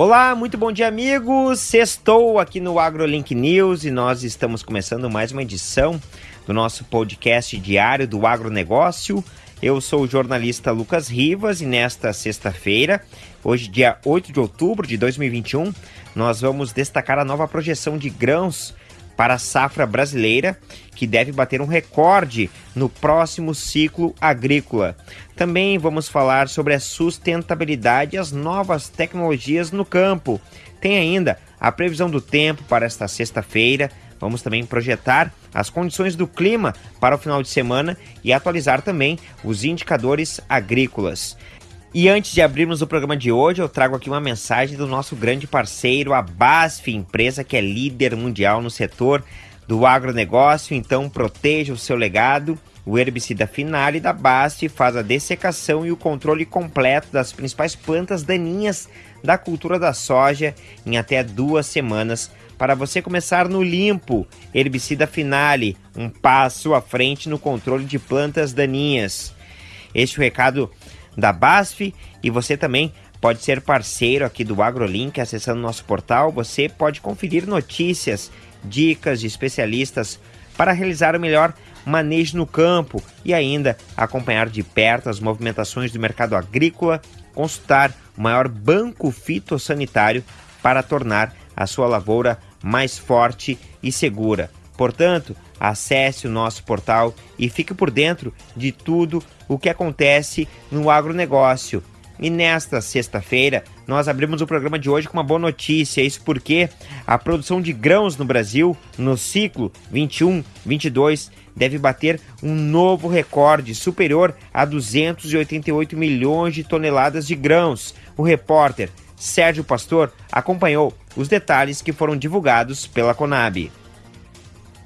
Olá, muito bom dia, amigos. Estou aqui no AgroLink News e nós estamos começando mais uma edição do nosso podcast diário do agronegócio. Eu sou o jornalista Lucas Rivas e nesta sexta-feira, hoje, dia 8 de outubro de 2021, nós vamos destacar a nova projeção de grãos para a safra brasileira, que deve bater um recorde no próximo ciclo agrícola. Também vamos falar sobre a sustentabilidade e as novas tecnologias no campo. Tem ainda a previsão do tempo para esta sexta-feira. Vamos também projetar as condições do clima para o final de semana e atualizar também os indicadores agrícolas. E antes de abrirmos o programa de hoje, eu trago aqui uma mensagem do nosso grande parceiro, a BASF, empresa que é líder mundial no setor do agronegócio. Então, proteja o seu legado. O herbicida Finale da BASF faz a dessecação e o controle completo das principais plantas daninhas da cultura da soja em até duas semanas para você começar no limpo. Herbicida Finale, um passo à frente no controle de plantas daninhas. Este é o recado da BASF e você também pode ser parceiro aqui do AgroLink acessando nosso portal. Você pode conferir notícias, dicas de especialistas para realizar o melhor manejo no campo e ainda acompanhar de perto as movimentações do mercado agrícola, consultar o maior banco fitossanitário para tornar a sua lavoura mais forte e segura. Portanto, acesse o nosso portal e fique por dentro de tudo o que acontece no agronegócio. E nesta sexta-feira, nós abrimos o programa de hoje com uma boa notícia. Isso porque a produção de grãos no Brasil, no ciclo 21-22, deve bater um novo recorde superior a 288 milhões de toneladas de grãos. O repórter Sérgio Pastor acompanhou os detalhes que foram divulgados pela Conab.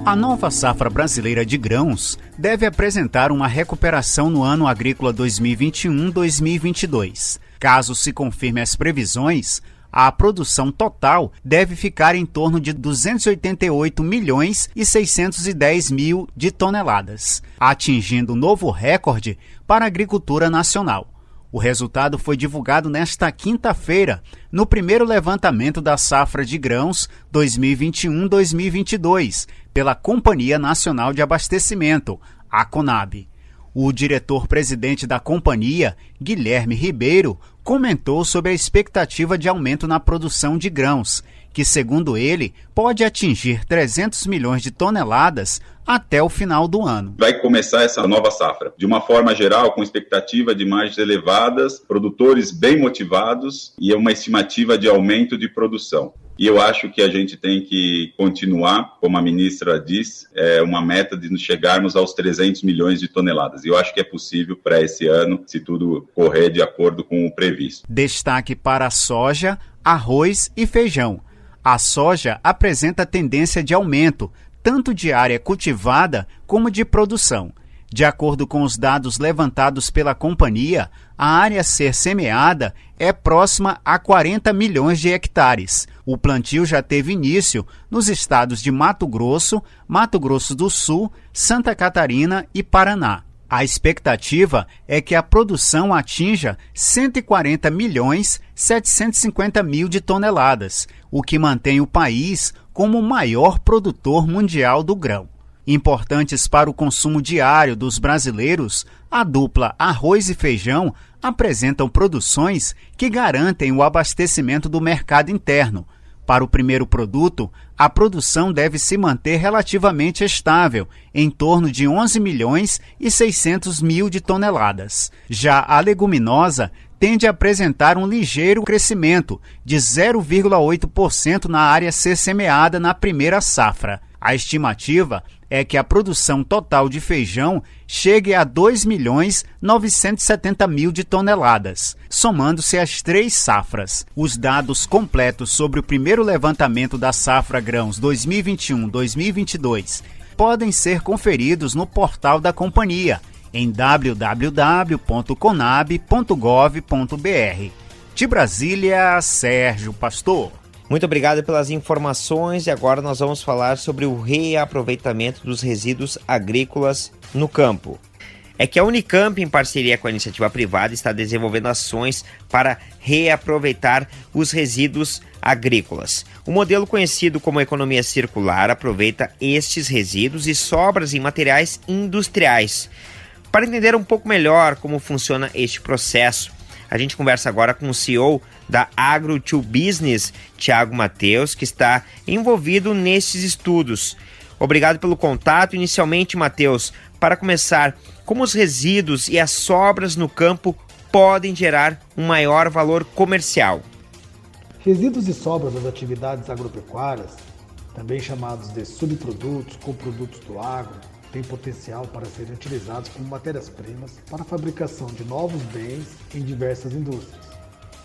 A nova safra brasileira de grãos deve apresentar uma recuperação no ano agrícola 2021-2022. Caso se confirme as previsões, a produção total deve ficar em torno de 288 milhões e 610 mil de toneladas, atingindo novo recorde para a agricultura nacional. O resultado foi divulgado nesta quinta-feira, no primeiro levantamento da safra de grãos 2021-2022, pela Companhia Nacional de Abastecimento, a CONAB. O diretor-presidente da companhia, Guilherme Ribeiro, comentou sobre a expectativa de aumento na produção de grãos, que, segundo ele, pode atingir 300 milhões de toneladas até o final do ano. Vai começar essa nova safra de uma forma geral, com expectativa de margens elevadas, produtores bem motivados e uma estimativa de aumento de produção. E eu acho que a gente tem que continuar, como a ministra diz, é uma meta de chegarmos aos 300 milhões de toneladas. E eu acho que é possível para esse ano, se tudo correr de acordo com o previsto. Destaque para a soja, arroz e feijão. A soja apresenta tendência de aumento, tanto de área cultivada como de produção. De acordo com os dados levantados pela companhia, a área a ser semeada é próxima a 40 milhões de hectares. O plantio já teve início nos estados de Mato Grosso, Mato Grosso do Sul, Santa Catarina e Paraná. A expectativa é que a produção atinja 140 milhões 750 mil de toneladas, o que mantém o país como o maior produtor mundial do grão. Importantes para o consumo diário dos brasileiros, a dupla arroz e feijão apresentam produções que garantem o abastecimento do mercado interno, para o primeiro produto, a produção deve se manter relativamente estável, em torno de 11 milhões e 600 mil de toneladas. Já a leguminosa tende a apresentar um ligeiro crescimento de 0,8% na área ser semeada na primeira safra. A estimativa é que a produção total de feijão chegue a 2 milhões 970 mil de toneladas, somando-se as três safras. Os dados completos sobre o primeiro levantamento da safra grãos 2021-2022 podem ser conferidos no portal da companhia em www.conab.gov.br. De Brasília, Sérgio Pastor. Muito obrigado pelas informações e agora nós vamos falar sobre o reaproveitamento dos resíduos agrícolas no campo. é que a Unicamp, em parceria com a iniciativa privada, está desenvolvendo ações para reaproveitar os resíduos agrícolas. O modelo conhecido como economia circular aproveita estes resíduos e sobras em materiais industriais. Para entender um pouco melhor como funciona este processo, a gente conversa agora com o CEO da Agro to Business, Tiago Mateus, que está envolvido nesses estudos. Obrigado pelo contato. Inicialmente, Mateus, para começar, como os resíduos e as sobras no campo podem gerar um maior valor comercial? Resíduos e sobras das atividades agropecuárias, também chamados de subprodutos, coprodutos do agro, têm potencial para serem utilizados como matérias-primas para a fabricação de novos bens em diversas indústrias,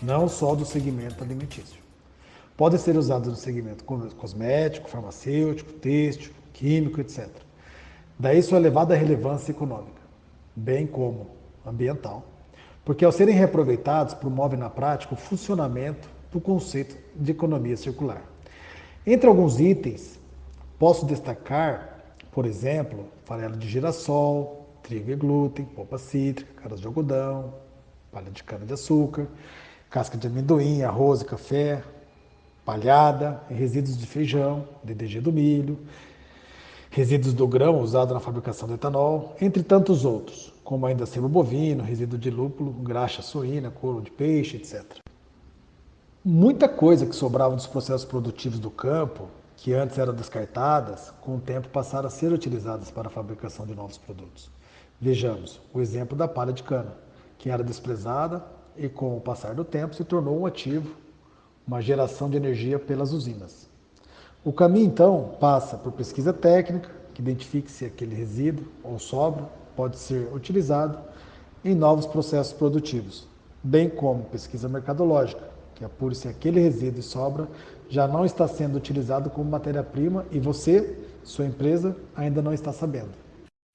não só do segmento alimentício. Podem ser usados no segmento cosmético, farmacêutico, têxtil, químico, etc. Daí sua elevada relevância econômica, bem como ambiental, porque ao serem reaproveitados promovem na prática o funcionamento do conceito de economia circular. Entre alguns itens, posso destacar, por exemplo, farelo de girassol, trigo e glúten, polpa cítrica, caras de algodão, palha de cana-de-açúcar, casca de amendoim, arroz e café, palhada, resíduos de feijão, DDG do milho, resíduos do grão usado na fabricação do etanol, entre tantos outros, como ainda sebo bovino, resíduo de lúpulo, graxa suína, couro de peixe, etc. Muita coisa que sobrava dos processos produtivos do campo, que antes eram descartadas, com o tempo passaram a ser utilizadas para a fabricação de novos produtos. Vejamos o exemplo da palha de cana, que era desprezada e, com o passar do tempo, se tornou um ativo, uma geração de energia pelas usinas. O caminho, então, passa por pesquisa técnica, que identifique se aquele resíduo ou sobra pode ser utilizado em novos processos produtivos, bem como pesquisa mercadológica, que apure se aquele resíduo e sobra já não está sendo utilizado como matéria-prima e você, sua empresa, ainda não está sabendo.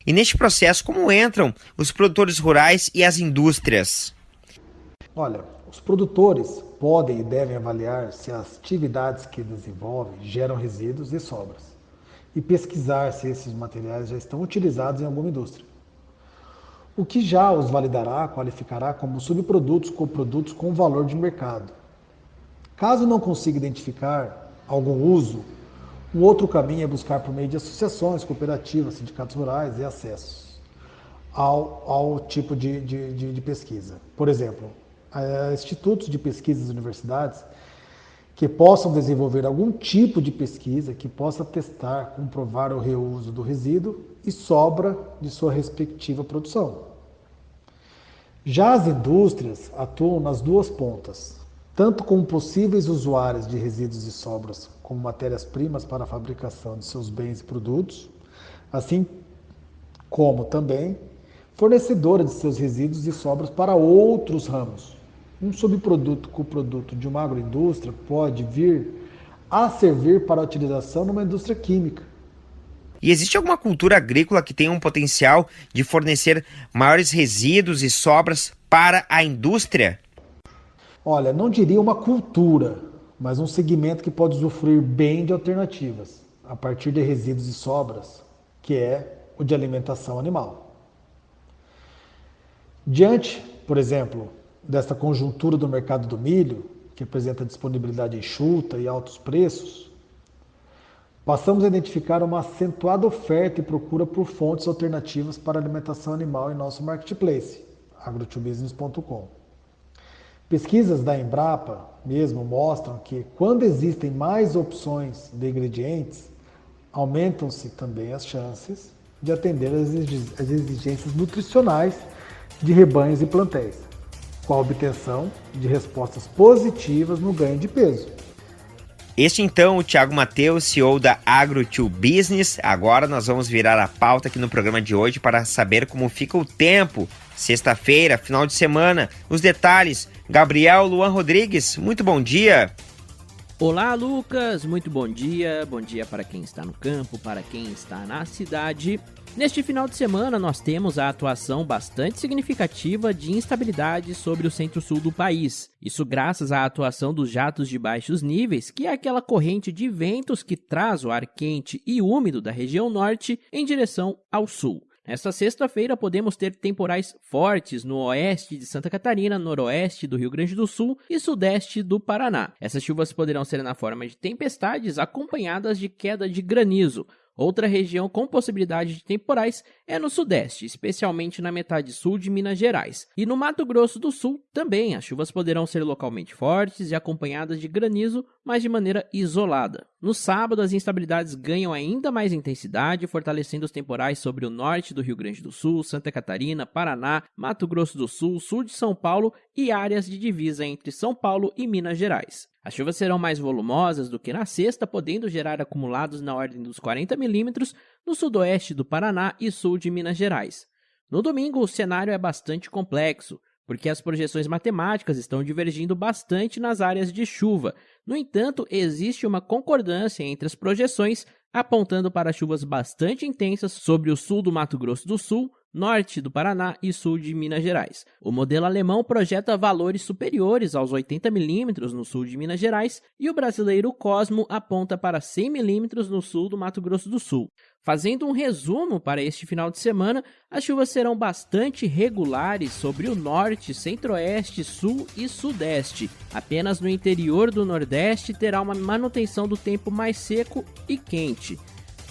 E neste processo, como entram os produtores rurais e as indústrias? Olha, os produtores podem e devem avaliar se as atividades que desenvolvem geram resíduos e sobras e pesquisar se esses materiais já estão utilizados em alguma indústria. O que já os validará, qualificará como subprodutos ou produtos com valor de mercado Caso não consiga identificar algum uso, um outro caminho é buscar por meio de associações, cooperativas, sindicatos rurais e acessos ao, ao tipo de, de, de, de pesquisa. Por exemplo, institutos de pesquisas universidades que possam desenvolver algum tipo de pesquisa que possa testar, comprovar o reuso do resíduo e sobra de sua respectiva produção. Já as indústrias atuam nas duas pontas, tanto como possíveis usuários de resíduos e sobras como matérias-primas para a fabricação de seus bens e produtos, assim como também fornecedora de seus resíduos e sobras para outros ramos. Um subproduto coproduto de uma agroindústria pode vir a servir para a utilização numa indústria química. E existe alguma cultura agrícola que tenha um potencial de fornecer maiores resíduos e sobras para a indústria? Olha, não diria uma cultura, mas um segmento que pode usufruir bem de alternativas, a partir de resíduos e sobras, que é o de alimentação animal. Diante, por exemplo, desta conjuntura do mercado do milho, que apresenta disponibilidade enxuta e altos preços, passamos a identificar uma acentuada oferta e procura por fontes alternativas para alimentação animal em nosso marketplace, agrotobusiness.com. Pesquisas da Embrapa mesmo mostram que quando existem mais opções de ingredientes, aumentam-se também as chances de atender às exigências nutricionais de rebanhos e plantéis, com a obtenção de respostas positivas no ganho de peso. Este então, o Thiago Mateus, CEO da Agro 2 Business. Agora nós vamos virar a pauta aqui no programa de hoje para saber como fica o tempo. Sexta-feira, final de semana, os detalhes Gabriel Luan Rodrigues, muito bom dia. Olá, Lucas, muito bom dia. Bom dia para quem está no campo, para quem está na cidade. Neste final de semana, nós temos a atuação bastante significativa de instabilidade sobre o centro-sul do país. Isso graças à atuação dos jatos de baixos níveis, que é aquela corrente de ventos que traz o ar quente e úmido da região norte em direção ao sul. Nesta sexta-feira, podemos ter temporais fortes no oeste de Santa Catarina, noroeste do Rio Grande do Sul e sudeste do Paraná. Essas chuvas poderão ser na forma de tempestades acompanhadas de queda de granizo. Outra região com possibilidade de temporais é no sudeste, especialmente na metade sul de Minas Gerais. E no Mato Grosso do Sul também as chuvas poderão ser localmente fortes e acompanhadas de granizo, mas de maneira isolada. No sábado, as instabilidades ganham ainda mais intensidade, fortalecendo os temporais sobre o norte do Rio Grande do Sul, Santa Catarina, Paraná, Mato Grosso do Sul, sul de São Paulo e áreas de divisa entre São Paulo e Minas Gerais. As chuvas serão mais volumosas do que na sexta, podendo gerar acumulados na ordem dos 40 milímetros no sudoeste do Paraná e sul de Minas Gerais. No domingo, o cenário é bastante complexo, porque as projeções matemáticas estão divergindo bastante nas áreas de chuva. No entanto, existe uma concordância entre as projeções, apontando para chuvas bastante intensas sobre o sul do Mato Grosso do Sul, norte do Paraná e sul de Minas Gerais. O modelo alemão projeta valores superiores aos 80 milímetros no sul de Minas Gerais e o brasileiro Cosmo aponta para 100 milímetros no sul do Mato Grosso do Sul. Fazendo um resumo para este final de semana, as chuvas serão bastante regulares sobre o norte, centro-oeste, sul e sudeste. Apenas no interior do nordeste terá uma manutenção do tempo mais seco e quente.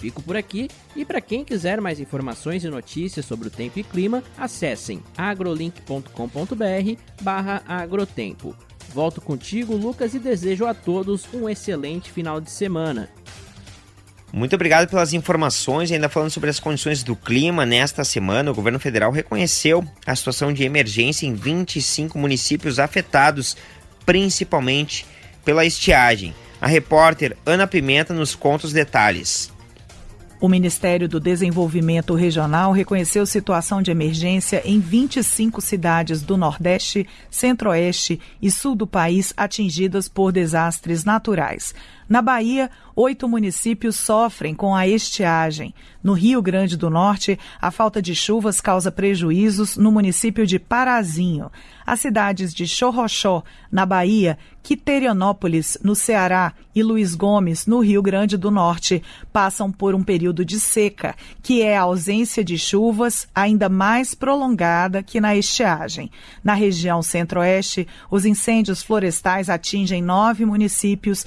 Fico por aqui e para quem quiser mais informações e notícias sobre o tempo e clima, acessem agrolink.com.br/agrotempo. Volto contigo, Lucas, e desejo a todos um excelente final de semana. Muito obrigado pelas informações. Ainda falando sobre as condições do clima, nesta semana o governo federal reconheceu a situação de emergência em 25 municípios afetados, principalmente pela estiagem. A repórter Ana Pimenta nos conta os detalhes. O Ministério do Desenvolvimento Regional reconheceu situação de emergência em 25 cidades do Nordeste, Centro-Oeste e Sul do país atingidas por desastres naturais. Na Bahia, oito municípios sofrem com a estiagem. No Rio Grande do Norte, a falta de chuvas causa prejuízos no município de Parazinho. As cidades de Chorrochó, na Bahia, Quiterianópolis, no Ceará, e Luiz Gomes, no Rio Grande do Norte, passam por um período de seca, que é a ausência de chuvas ainda mais prolongada que na estiagem. Na região centro-oeste, os incêndios florestais atingem nove municípios,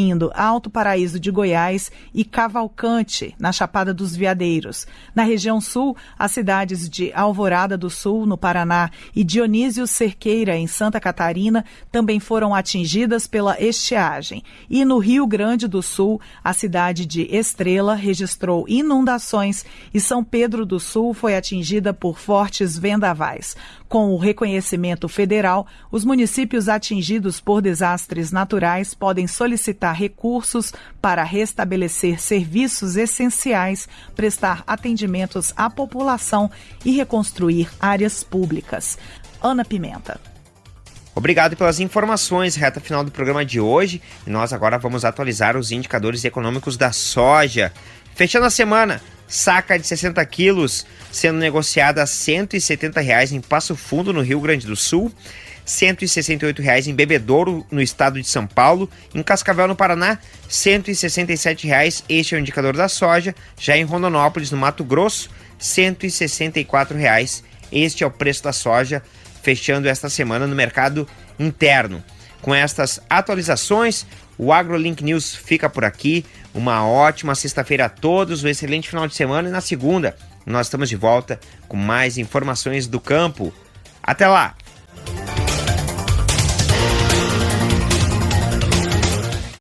incluindo Alto Paraíso de Goiás e Cavalcante, na Chapada dos Veadeiros. Na região sul, as cidades de Alvorada do Sul, no Paraná, e Dionísio Cerqueira, em Santa Catarina, também foram atingidas pela estiagem. E no Rio Grande do Sul, a cidade de Estrela registrou inundações e São Pedro do Sul foi atingida por fortes vendavais. Com o reconhecimento federal, os municípios atingidos por desastres naturais podem solicitar recursos para restabelecer serviços essenciais, prestar atendimentos à população e reconstruir áreas públicas. Ana Pimenta. Obrigado pelas informações, reta final do programa de hoje. E nós agora vamos atualizar os indicadores econômicos da soja. Fechando a semana, saca de 60 quilos sendo negociada a 170 reais em Passo Fundo, no Rio Grande do Sul. 168 reais em Bebedouro, no estado de São Paulo. Em Cascavel, no Paraná, 167 reais. Este é o indicador da soja. Já em Rondonópolis, no Mato Grosso, 164 reais. Este é o preço da soja fechando esta semana no mercado interno. Com estas atualizações, o AgroLink News fica por aqui. Uma ótima sexta-feira a todos, um excelente final de semana e na segunda nós estamos de volta com mais informações do campo. Até lá!